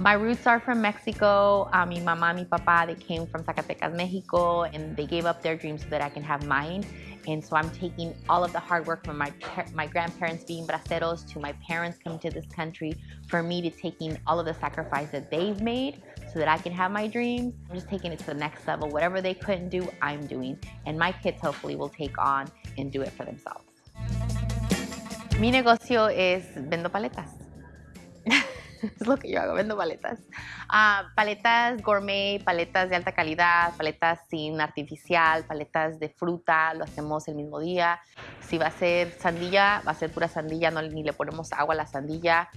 My roots are from Mexico. Uh, mi mamá, mi papá, they came from Zacatecas, Mexico, and they gave up their dreams so that I can have mine. And so I'm taking all of the hard work from my my grandparents being braceros to my parents coming to this country for me to taking all of the sacrifice that they've made so that I can have my dreams. I'm just taking it to the next level. Whatever they couldn't do, I'm doing. And my kids hopefully will take on and do it for themselves. Mi negocio es vendo paletas. es lo que yo hago, vendo paletas. Uh, paletas gourmet, paletas de alta calidad, paletas sin artificial, paletas de fruta, lo hacemos el mismo día. Si va a ser sandilla, va a ser pura sandilla, no, ni le ponemos agua a la sandilla.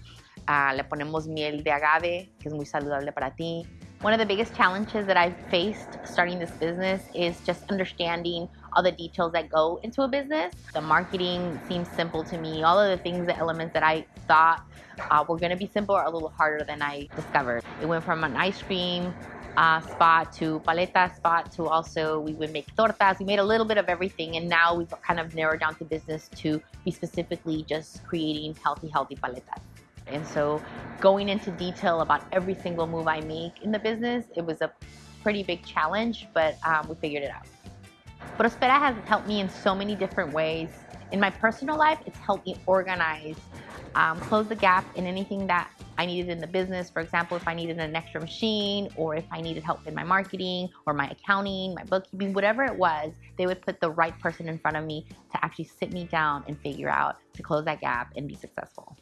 Uh, le ponemos miel de agave, que es muy saludable para ti. One of the biggest challenges that I've faced starting this business is just understanding all the details that go into a business. The marketing seems simple to me. All of the things, the elements that I thought uh, were gonna be simple are a little harder than I discovered. It went from an ice cream uh, spot to paleta spot to also we would make tortas. We made a little bit of everything and now we've kind of narrowed down the business to be specifically just creating healthy, healthy paletas. And so going into detail about every single move I make in the business, it was a pretty big challenge, but um, we figured it out. Prospera has helped me in so many different ways. In my personal life, it's helped me organize, um, close the gap in anything that I needed in the business. For example, if I needed an extra machine or if I needed help in my marketing or my accounting, my bookkeeping, whatever it was, they would put the right person in front of me to actually sit me down and figure out to close that gap and be successful.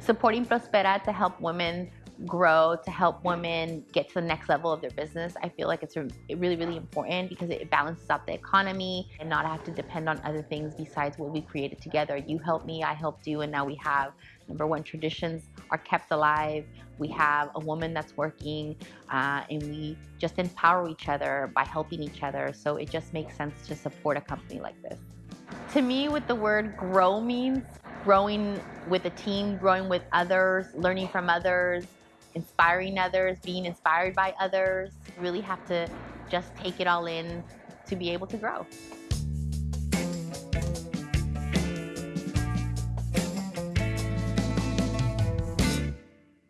Supporting Prospera to help women grow, to help women get to the next level of their business, I feel like it's really, really important because it balances out the economy and not have to depend on other things besides what we created together. You helped me, I helped you, and now we have number one, traditions are kept alive. We have a woman that's working uh, and we just empower each other by helping each other. So it just makes sense to support a company like this. To me, what the word grow means, growing with a team, growing with others, learning from others, inspiring others, being inspired by others. You really have to just take it all in to be able to grow.